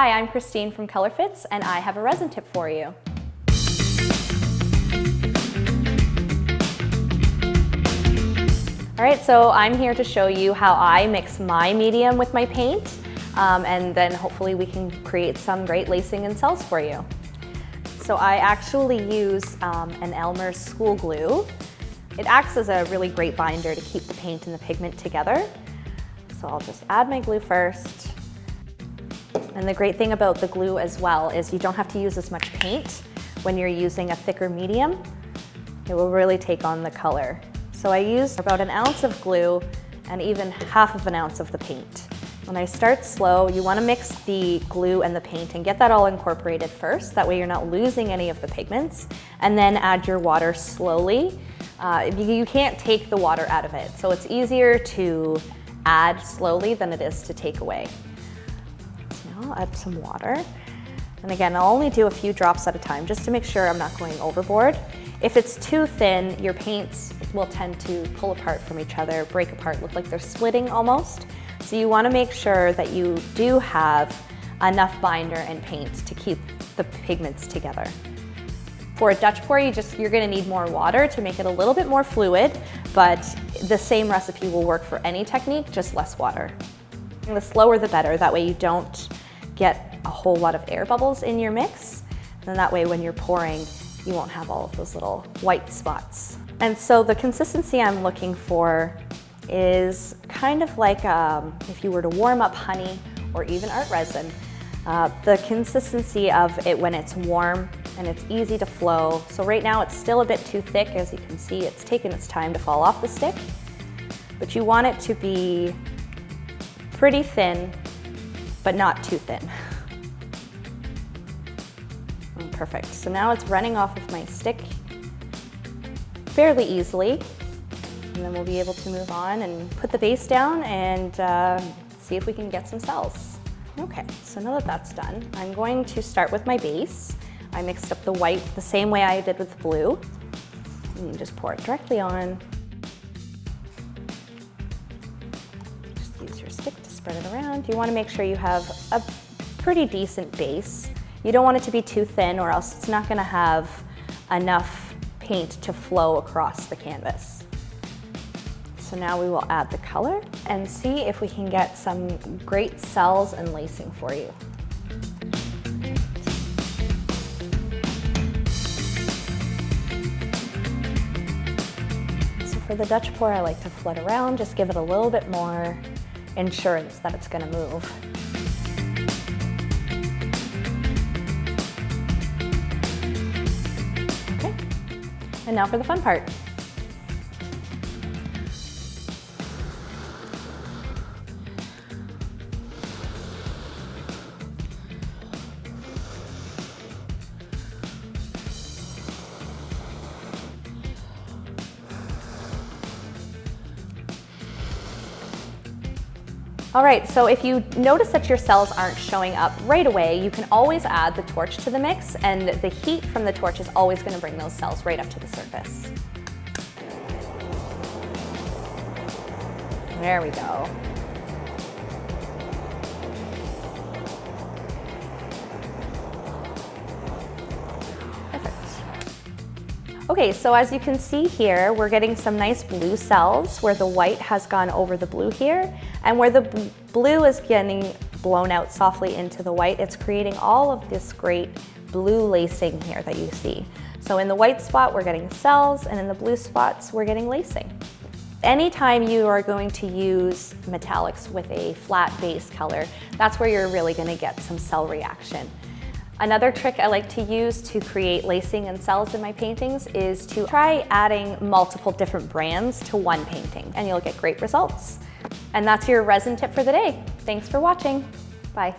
Hi, I'm Christine from ColorFits and I have a resin tip for you. All right, so I'm here to show you how I mix my medium with my paint um, and then hopefully we can create some great lacing and cells for you. So I actually use um, an Elmer's school glue. It acts as a really great binder to keep the paint and the pigment together. So I'll just add my glue first. And the great thing about the glue as well is you don't have to use as much paint when you're using a thicker medium. It will really take on the color. So I used about an ounce of glue and even half of an ounce of the paint. When I start slow, you wanna mix the glue and the paint and get that all incorporated first. That way you're not losing any of the pigments. And then add your water slowly. Uh, you can't take the water out of it. So it's easier to add slowly than it is to take away. Add some water. And again, I'll only do a few drops at a time just to make sure I'm not going overboard. If it's too thin, your paints will tend to pull apart from each other, break apart, look like they're splitting almost. So you wanna make sure that you do have enough binder and paint to keep the pigments together. For a Dutch pour, you just, you're gonna need more water to make it a little bit more fluid, but the same recipe will work for any technique, just less water. And the slower the better, that way you don't get a whole lot of air bubbles in your mix. And that way when you're pouring, you won't have all of those little white spots. And so the consistency I'm looking for is kind of like um, if you were to warm up honey or even art resin. Uh, the consistency of it when it's warm and it's easy to flow. So right now it's still a bit too thick. As you can see, it's taken its time to fall off the stick. But you want it to be pretty thin but not too thin. Oh, perfect. So now it's running off of my stick fairly easily. And then we'll be able to move on and put the base down and uh, see if we can get some cells. Okay, so now that that's done, I'm going to start with my base. I mixed up the white the same way I did with the blue. And just pour it directly on. Spread it around. You wanna make sure you have a pretty decent base. You don't want it to be too thin or else it's not gonna have enough paint to flow across the canvas. So now we will add the color and see if we can get some great cells and lacing for you. So for the Dutch pour, I like to flood around, just give it a little bit more insurance that it's going to move. Okay, and now for the fun part. All right, so if you notice that your cells aren't showing up right away, you can always add the torch to the mix and the heat from the torch is always gonna bring those cells right up to the surface. There we go. Okay, so as you can see here, we're getting some nice blue cells where the white has gone over the blue here, and where the blue is getting blown out softly into the white, it's creating all of this great blue lacing here that you see. So in the white spot, we're getting cells, and in the blue spots, we're getting lacing. Anytime you are going to use metallics with a flat base color, that's where you're really gonna get some cell reaction. Another trick I like to use to create lacing and cells in my paintings is to try adding multiple different brands to one painting and you'll get great results. And that's your resin tip for the day. Thanks for watching. Bye.